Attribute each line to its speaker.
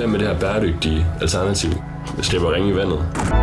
Speaker 1: Hvem med det her bæredygtige alternativ? Jeg slipper ringe i vandet.